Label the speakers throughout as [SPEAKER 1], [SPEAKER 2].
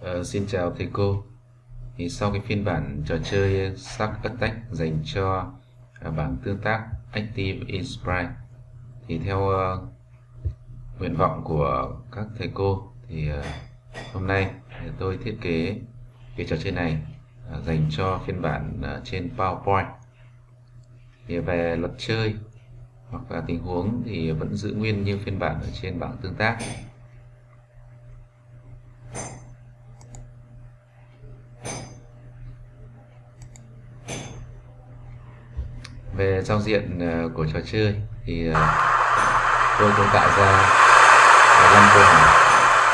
[SPEAKER 1] Uh, xin chào thầy cô. Thì sau cái phiên bản trò chơi Shark Attack dành cho uh, bảng tương tác Active Inspire, thì theo uh, nguyện vọng của các thầy cô thì uh, hôm nay thì tôi thiết kế cái trò chơi này uh, dành cho phiên bản uh, trên PowerPoint. Thì về luật chơi hoặc là tình huống thì vẫn giữ nguyên như phiên bản ở trên bảng tương tác. Về giao diện ờ, của trò chơi thì ờ, tôi cũng tạo ra năm câu hỏi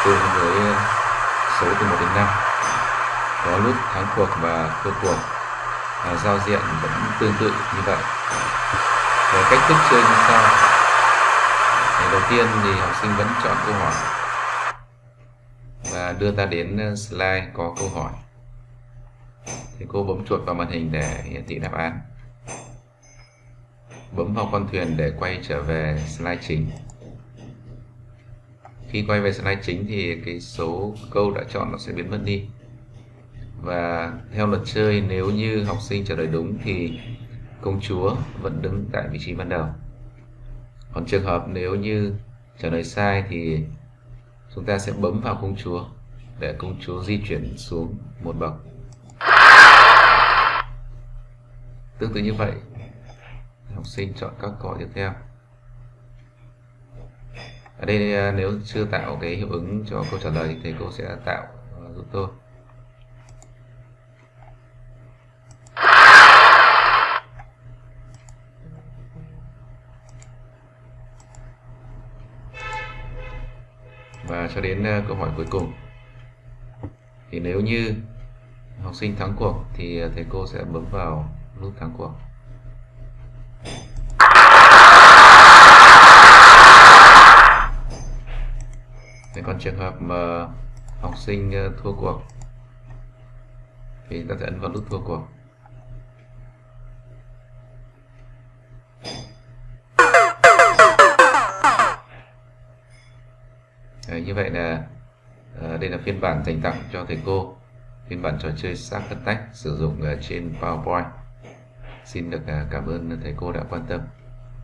[SPEAKER 1] tương với ờ, số từ 1 đến 5 có lúc thắng cuộc và thua cuộc à, giao diện vẫn tương tự như vậy. Về cách thức chơi như sau. Thì đầu tiên thì học sinh vẫn chọn câu hỏi và đưa ta đến slide có câu hỏi. Thì cô bấm chuột vào màn hình để hiển thị đáp án bấm vào con thuyền để quay trở về slide chính. Khi quay về slide chính thì cái số câu đã chọn nó sẽ biến mất đi. Và theo luật chơi, nếu như học sinh trả lời đúng thì công chúa vẫn đứng tại vị trí ban đầu. Còn trường hợp nếu như trả lời sai thì chúng ta sẽ bấm vào công chúa để công chúa di chuyển xuống một bậc. Tương tự như vậy học sinh chọn các câu tiếp theo. Ở đây à, nếu chưa tạo cái hiệu ứng cho câu trả lời thì thầy cô sẽ tạo à, giúp tôi. Và cho đến à, câu hỏi cuối cùng. Thì nếu như học sinh thắng cuộc thì thầy cô sẽ bấm vào nút thắng cuộc. Thế mà ờ, học sinh ờ, thua cuộc thì ta sẽ ấn vào nút thua cuộc. Đấy, như vậy là ờ, đây là phiên bản dành tặng cho thầy cô phiên bản trò chơi Shark Attack sử dụng trên PowerPoint. Xin được cảm ơn thầy cô đã quan tâm.